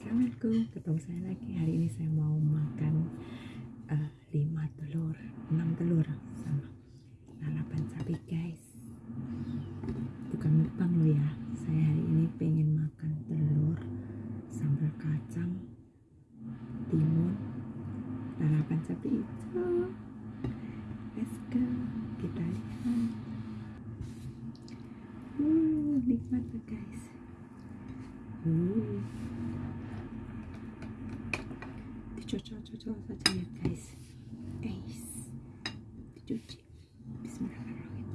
Assalamualaikum, ketemu saya lagi. Hari ini saya mau makan eh, lima telur, enam telur sama lalapan sapi guys. Bukan mukbang lo ya. Saya hari ini pengen makan telur, sambal kacang, timun, lalapan sapi hijau. Let's go, kita lihat. Uh, nikmat Чо чо чо чо чо чо guys. Guys. Бичүүч. Бисмиллахиррахманиррахим.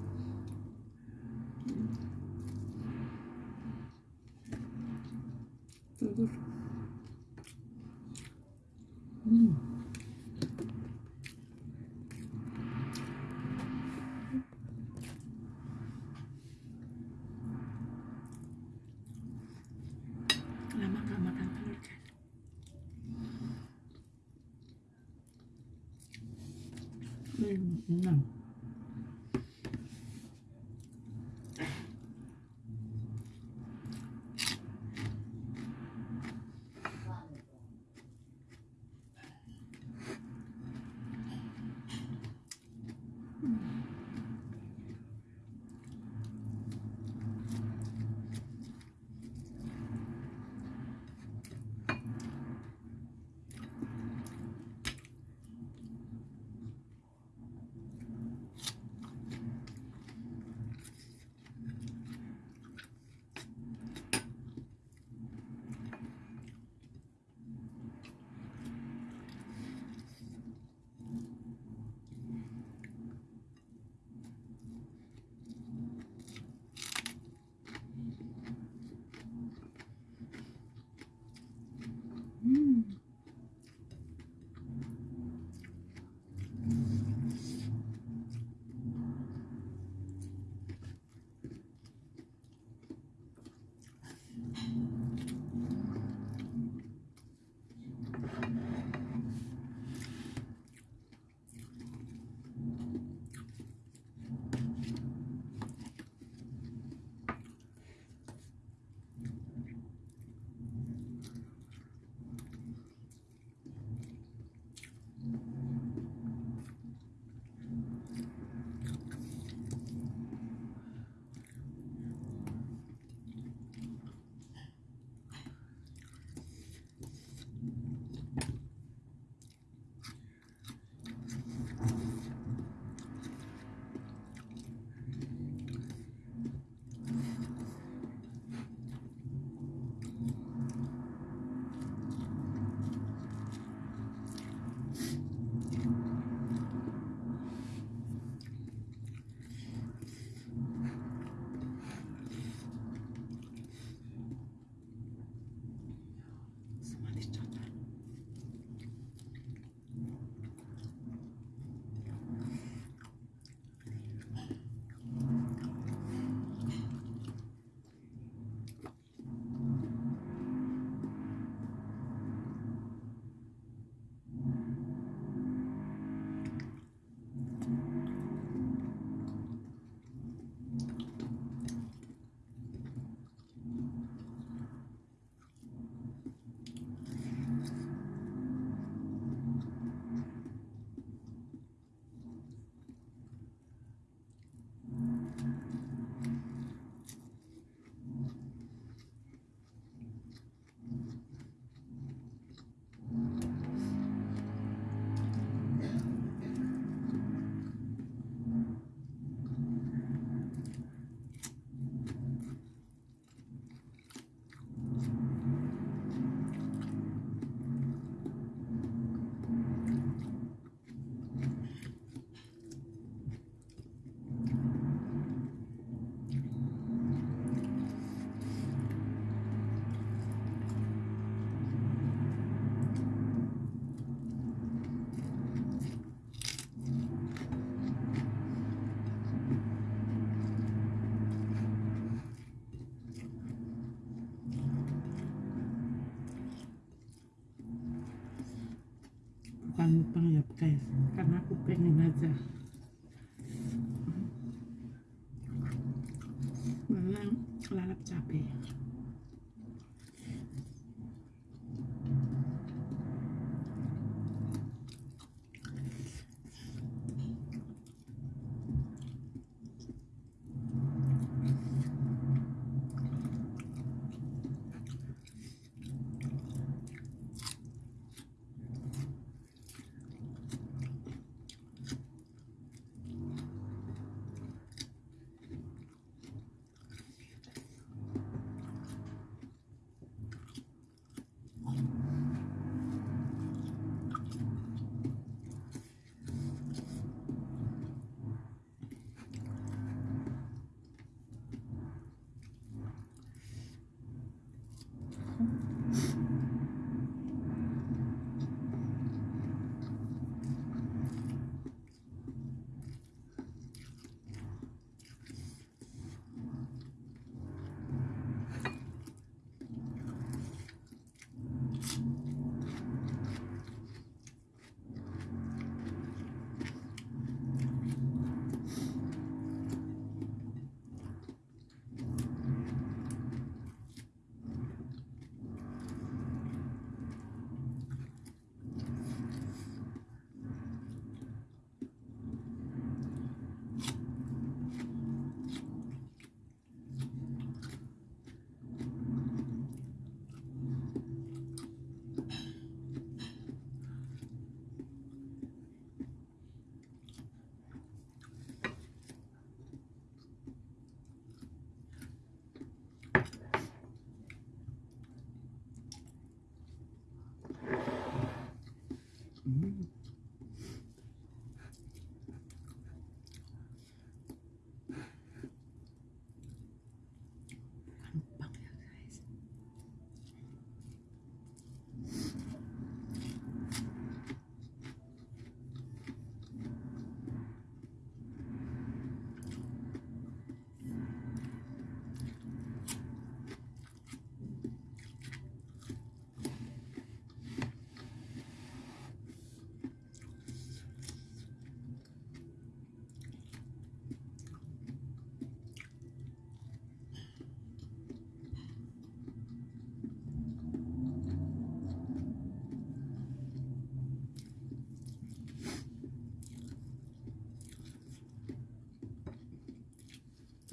Тэгвэл Hmm, bukan mukbang ya guys. Karena aku pengen aja. Memang lalap cabai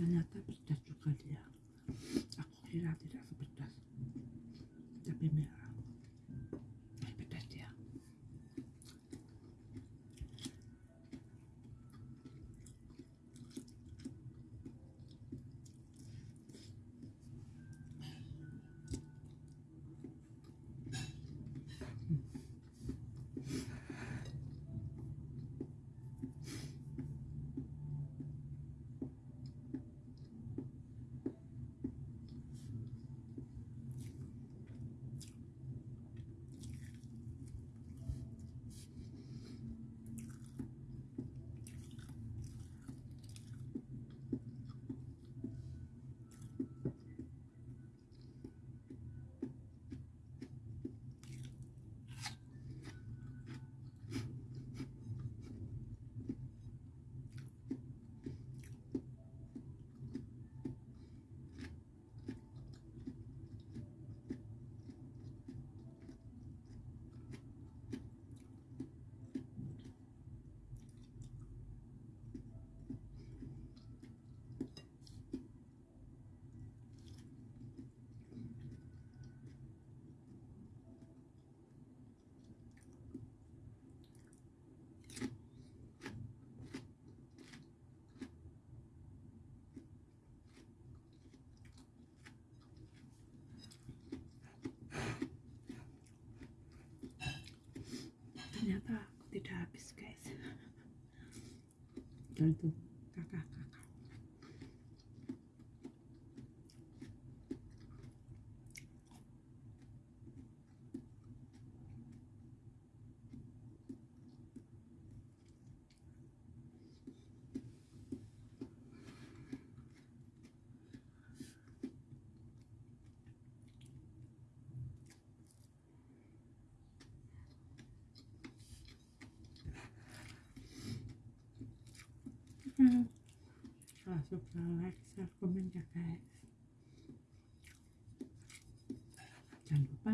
ternyata pedas juga dia. Aku kira tidak sepedas tapi merah Eh, pedas dia ternyata aku tidak habis guys Hmm. Suka like, share, komen ya guys. Jangan lupa